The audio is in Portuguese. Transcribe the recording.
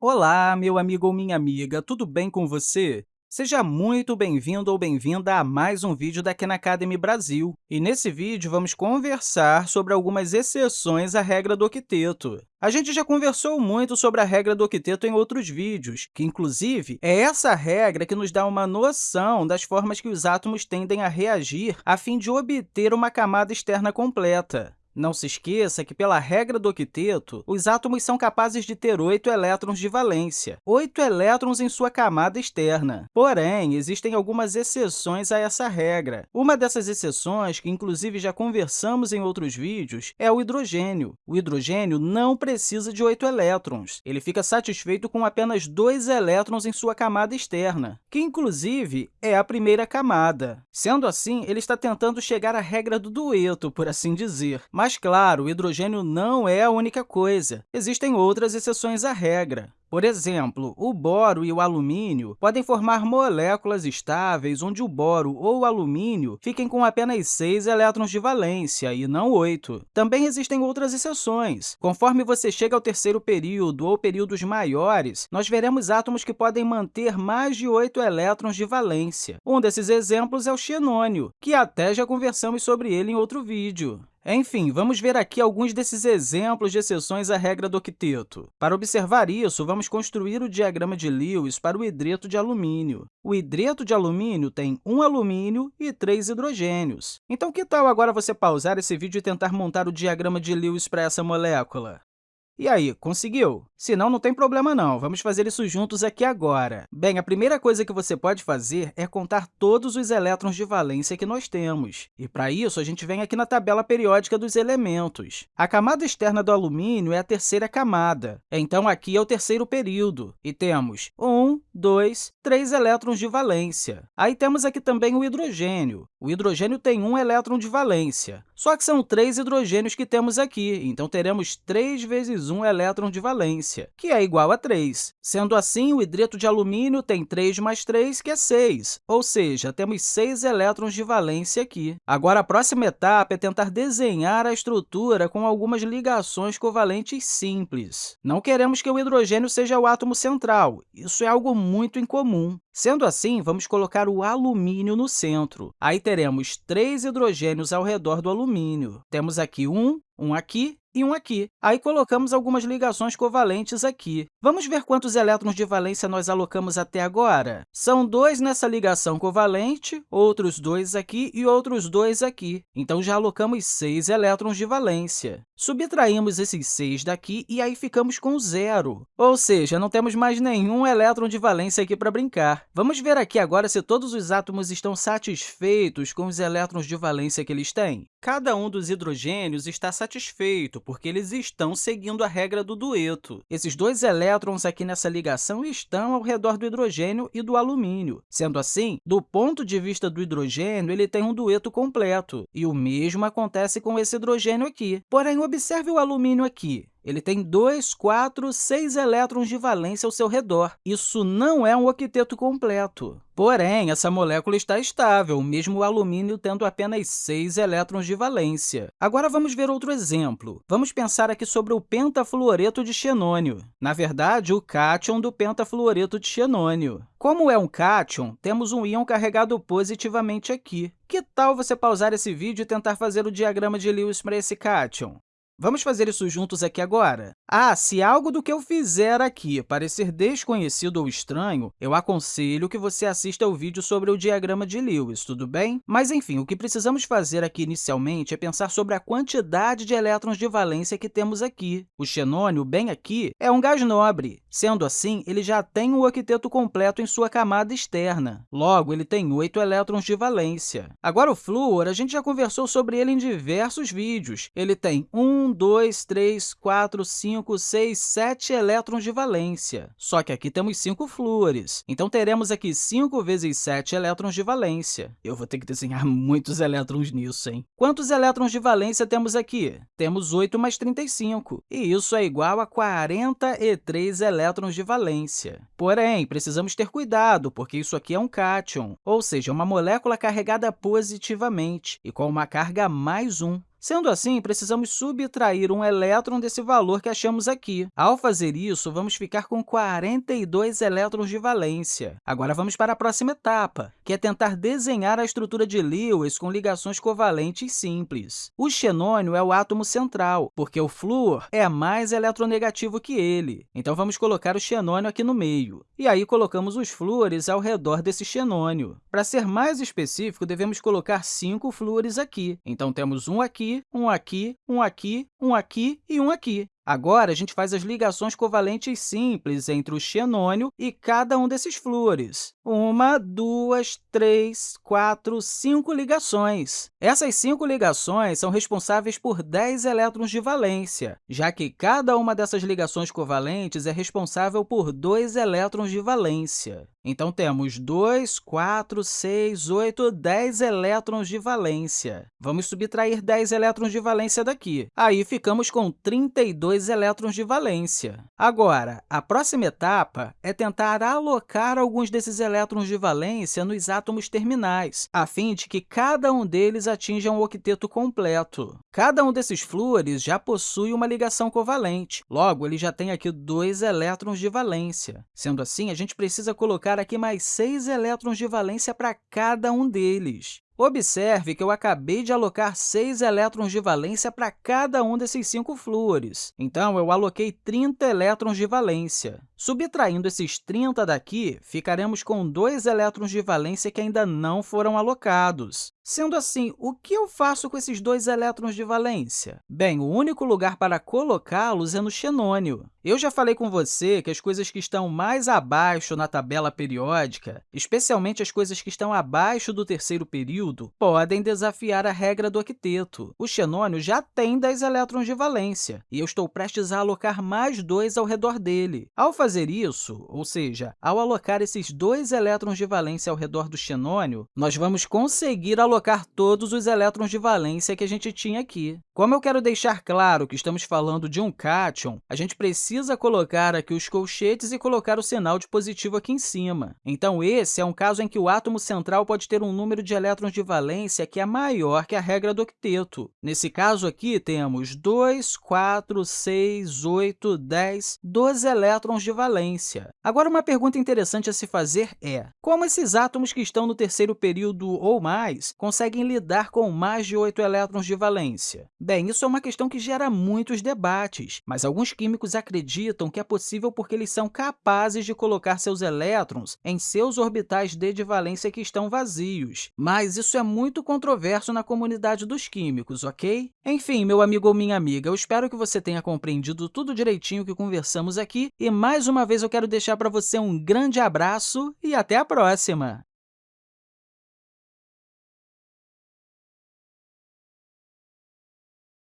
Olá, meu amigo ou minha amiga, tudo bem com você? Seja muito bem-vindo ou bem-vinda a mais um vídeo da Khan Academy Brasil. E nesse vídeo, vamos conversar sobre algumas exceções à regra do octeto. A gente já conversou muito sobre a regra do octeto em outros vídeos, que, inclusive, é essa regra que nos dá uma noção das formas que os átomos tendem a reagir a fim de obter uma camada externa completa. Não se esqueça que, pela regra do octeto, os átomos são capazes de ter oito elétrons de valência, oito elétrons em sua camada externa. Porém, existem algumas exceções a essa regra. Uma dessas exceções, que inclusive já conversamos em outros vídeos, é o hidrogênio. O hidrogênio não precisa de oito elétrons. Ele fica satisfeito com apenas dois elétrons em sua camada externa, que, inclusive, é a primeira camada. Sendo assim, ele está tentando chegar à regra do dueto, por assim dizer. Mas mas, claro, o hidrogênio não é a única coisa. Existem outras exceções à regra. Por exemplo, o boro e o alumínio podem formar moléculas estáveis onde o boro ou o alumínio fiquem com apenas 6 elétrons de valência e não 8. Também existem outras exceções. Conforme você chega ao terceiro período ou períodos maiores, nós veremos átomos que podem manter mais de 8 elétrons de valência. Um desses exemplos é o xenônio, que até já conversamos sobre ele em outro vídeo. Enfim, vamos ver aqui alguns desses exemplos de exceções à regra do octeto. Para observar isso, vamos construir o diagrama de Lewis para o hidreto de alumínio. O hidreto de alumínio tem um alumínio e três hidrogênios. Então, que tal agora você pausar esse vídeo e tentar montar o diagrama de Lewis para essa molécula? E aí, conseguiu? Se não, não tem problema não. Vamos fazer isso juntos aqui agora. Bem, a primeira coisa que você pode fazer é contar todos os elétrons de valência que nós temos. E, para isso, a gente vem aqui na tabela periódica dos elementos. A camada externa do alumínio é a terceira camada. Então, aqui é o terceiro período. E temos 1, 2, 3 elétrons de valência. Aí temos aqui também o hidrogênio. O hidrogênio tem um elétron de valência. Só que são três hidrogênios que temos aqui, então teremos 3 vezes 1 elétron de valência, que é igual a 3. Sendo assim, o hidreto de alumínio tem 3 mais 3, que é 6, ou seja, temos 6 elétrons de valência aqui. Agora, a próxima etapa é tentar desenhar a estrutura com algumas ligações covalentes simples. Não queremos que o hidrogênio seja o átomo central, isso é algo incomum. Sendo assim, vamos colocar o alumínio no centro. Aí teremos três hidrogênios ao redor do alumínio. Temos aqui um, um aqui e um aqui. Aí colocamos algumas ligações covalentes aqui. Vamos ver quantos elétrons de valência nós alocamos até agora? São dois nessa ligação covalente, outros dois aqui e outros dois aqui. Então, já alocamos seis elétrons de valência. Subtraímos esses seis daqui e aí ficamos com zero. Ou seja, não temos mais nenhum elétron de valência aqui para brincar. Vamos ver aqui agora se todos os átomos estão satisfeitos com os elétrons de valência que eles têm. Cada um dos hidrogênios está satisfeito, porque eles estão seguindo a regra do dueto. Esses dois elétrons aqui nessa ligação estão ao redor do hidrogênio e do alumínio. Sendo assim, do ponto de vista do hidrogênio, ele tem um dueto completo, e o mesmo acontece com esse hidrogênio aqui. Porém, observe o alumínio aqui. Ele tem 2, 4, 6 elétrons de valência ao seu redor. Isso não é um octeto completo. Porém, essa molécula está estável, mesmo o alumínio tendo apenas 6 elétrons de valência. Agora, vamos ver outro exemplo. Vamos pensar aqui sobre o pentafluoreto de xenônio. Na verdade, o cátion do pentafluoreto de xenônio. Como é um cátion, temos um íon carregado positivamente aqui. Que tal você pausar esse vídeo e tentar fazer o diagrama de Lewis para esse cátion? Vamos fazer isso juntos aqui agora? Ah, se algo do que eu fizer aqui parecer desconhecido ou estranho, eu aconselho que você assista ao vídeo sobre o diagrama de Lewis, tudo bem? Mas, enfim, o que precisamos fazer aqui inicialmente é pensar sobre a quantidade de elétrons de valência que temos aqui. O xenônio, bem aqui, é um gás nobre. Sendo assim, ele já tem o octeto completo em sua camada externa. Logo, ele tem 8 elétrons de valência. Agora, o flúor, a gente já conversou sobre ele em diversos vídeos. Ele tem 1, 1, 2, 3, 4, 5, 6, 7 elétrons de valência. Só que aqui temos 5 flúores, então teremos aqui 5 vezes 7 elétrons de valência. Eu vou ter que desenhar muitos elétrons nisso, hein? Quantos elétrons de valência temos aqui? Temos 8 mais 35, e isso é igual a 43 elétrons de valência. Porém, precisamos ter cuidado, porque isso aqui é um cátion, ou seja, uma molécula carregada positivamente e com uma carga mais 1. Sendo assim, precisamos subtrair um elétron desse valor que achamos aqui. Ao fazer isso, vamos ficar com 42 elétrons de valência. Agora, vamos para a próxima etapa, que é tentar desenhar a estrutura de Lewis com ligações covalentes simples. O xenônio é o átomo central, porque o flúor é mais eletronegativo que ele. Então, vamos colocar o xenônio aqui no meio. E aí, colocamos os flúores ao redor desse xenônio. Para ser mais específico, devemos colocar cinco flúores aqui. Então, temos um aqui, um aqui, um aqui, um aqui e um aqui. Agora, a gente faz as ligações covalentes simples entre o xenônio e cada um desses flúores. Uma, duas, três, quatro, cinco ligações. Essas cinco ligações são responsáveis por 10 elétrons de valência, já que cada uma dessas ligações covalentes é responsável por 2 elétrons de valência. Então, temos 2, 4, 6, 8, 10 elétrons de valência. Vamos subtrair 10 elétrons de valência daqui. Aí, ficamos com 32 elétrons de valência. Agora, a próxima etapa é tentar alocar alguns desses elétrons de valência nos átomos terminais, a fim de que cada um deles atinja um octeto completo. Cada um desses flúores já possui uma ligação covalente, logo, ele já tem aqui dois elétrons de valência. Sendo assim, a gente precisa colocar aqui mais seis elétrons de valência para cada um deles. Observe que eu acabei de alocar 6 elétrons de valência para cada um desses cinco flúores. Então, eu aloquei 30 elétrons de valência. Subtraindo esses 30 daqui, ficaremos com 2 elétrons de valência que ainda não foram alocados. Sendo assim, o que eu faço com esses dois elétrons de valência? Bem, o único lugar para colocá-los é no xenônio. Eu já falei com você que as coisas que estão mais abaixo na tabela periódica, especialmente as coisas que estão abaixo do terceiro período, podem desafiar a regra do octeto. O xenônio já tem 10 elétrons de valência, e eu estou prestes a alocar mais dois ao redor dele. Ao fazer isso, ou seja, ao alocar esses dois elétrons de valência ao redor do xenônio, nós vamos conseguir alocar colocar todos os elétrons de valência que a gente tinha aqui. Como eu quero deixar claro que estamos falando de um cátion, a gente precisa colocar aqui os colchetes e colocar o sinal de positivo aqui em cima. Então, esse é um caso em que o átomo central pode ter um número de elétrons de valência que é maior que a regra do octeto. Nesse caso aqui, temos 2, 4, 6, 8, 10, 12 elétrons de valência. Agora, uma pergunta interessante a se fazer é como esses átomos que estão no terceiro período ou mais conseguem lidar com mais de 8 elétrons de valência? Bem, isso é uma questão que gera muitos debates, mas alguns químicos acreditam que é possível porque eles são capazes de colocar seus elétrons em seus orbitais d de valência que estão vazios. Mas isso é muito controverso na comunidade dos químicos, ok? Enfim, meu amigo ou minha amiga, eu espero que você tenha compreendido tudo direitinho que conversamos aqui e, mais uma vez, eu quero deixar para você um grande abraço e até a próxima!